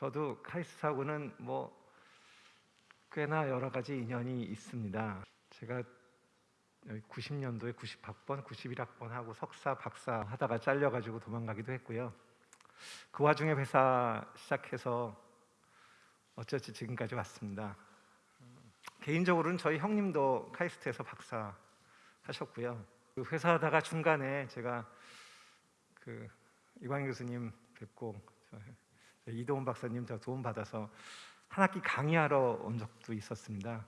저도 카이스트하고는 뭐 꽤나 여러 가지 인연이 있습니다. 제가 90년도에 90학번, 91학번 하고 석사, 박사 하다가 잘려가지고 도망가기도 했고요. 그 와중에 회사 시작해서 어쩌지 지금까지 왔습니다. 개인적으로는 저희 형님도 카이스트에서 박사 하셨고요. 그 회사 하다가 중간에 제가 그 이광희 교수님 뵙고 저 이도훈 박사님 저 도움 받아서 한 학기 강의하러 온 적도 있었습니다.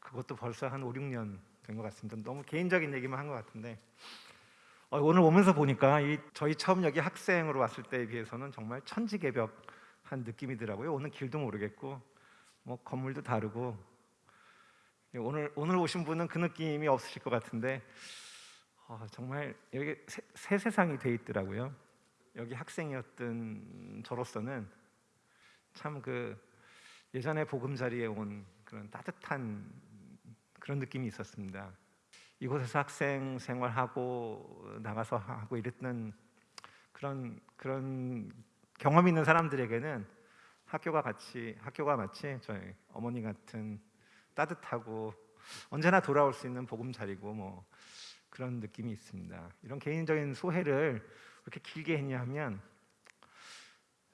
그것도 벌써 한 5, 6년 된 것 같습니다. 너무 개인적인 얘기만 한 것 같은데 어, 오늘 오면서 보니까 이 저희 처음 여기 학생으로 왔을 때에 비해서는 정말 천지개벽한 느낌이더라고요. 오는 길도 모르겠고 뭐 건물도 다르고 오늘 오늘 오신 분은 그 느낌이 없으실 것 같은데 어, 정말 여기 새, 새 세상이 돼 있더라고요. 여기 학생이었던 저로서는 참 그 예전에 보금자리에 온 그런 따뜻한 그런 느낌이 있었습니다. 이곳에서 학생 생활하고 나가서 하고 이랬던 그런 그런 경험 있는 사람들에게는 학교가 같이 학교가 마치 저희 어머니 같은 따뜻하고 언제나 돌아올 수 있는 보금자리고 뭐 그런 느낌이 있습니다. 이런 개인적인 소회를 이렇게 길게 했냐면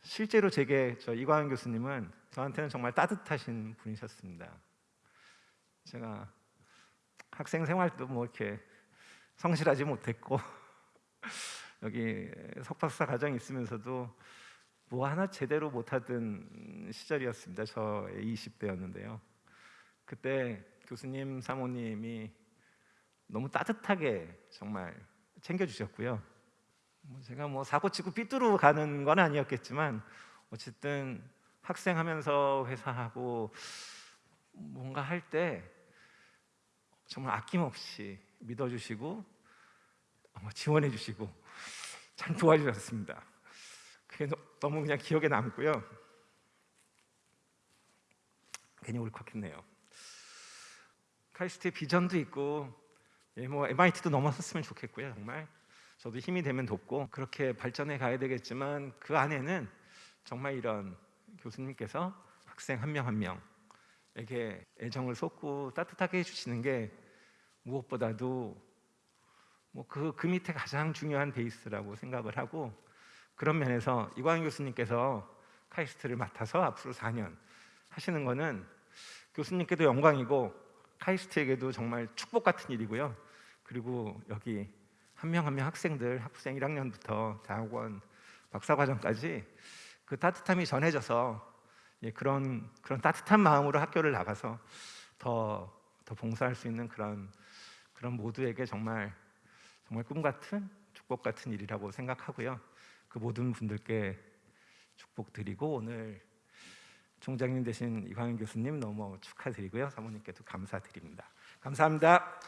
실제로 제게 저 이광현 교수님은 저한테는 정말 따뜻하신 분이셨습니다. 제가 학생 생활도 뭐 이렇게 성실하지 못했고 여기 석박사 과정 있으면서도 뭐 하나 제대로 못하던 시절이었습니다. 저의 20대였는데요. 그때 교수님, 사모님이 너무 따뜻하게 정말 챙겨주셨고요. 뭐 제가 뭐 사고 치고 삐뚤어 가는 건 아니었겠지만 어쨌든 학생하면서 회사하고 뭔가 할 때 정말 아낌없이 믿어주시고 지원해 주시고 참 도와주셨습니다. 그게 너무 그냥 기억에 남고요. 괜히 울컥했네요. 카이스트의 비전도 있고 예, 뭐 MIT도 넘어섰으면 좋겠고요. 정말 저도 힘이 되면 돕고 그렇게 발전해 가야 되겠지만 그 안에는 정말 이런 교수님께서 학생 한 명 한 명에게 애정을 쏟고 따뜻하게 해주시는 게 무엇보다도 뭐그 그 밑에 가장 중요한 베이스라고 생각을 하고 그런 면에서 이광희 교수님께서 카이스트를 맡아서 앞으로 4년 하시는 거는 교수님께도 영광이고 카이스트에게도 정말 축복 같은 일이고요. 그리고 여기 한명 한 명 학생들 학부생 1학년부터 대학원 박사과정까지 그 따뜻함이 전해져서 예, 그런 그런 따뜻한 마음으로 학교를 나가서 더, 더 봉사할 수 있는 그런 그런 모두에게 정말 정말 꿈 같은 축복 같은 일이라고 생각하고요. 그 모든 분들께 축복 드리고 오늘 총장님 되신 이광현 교수님 너무 축하드리고요. 사모님께도 감사드립니다. 감사합니다.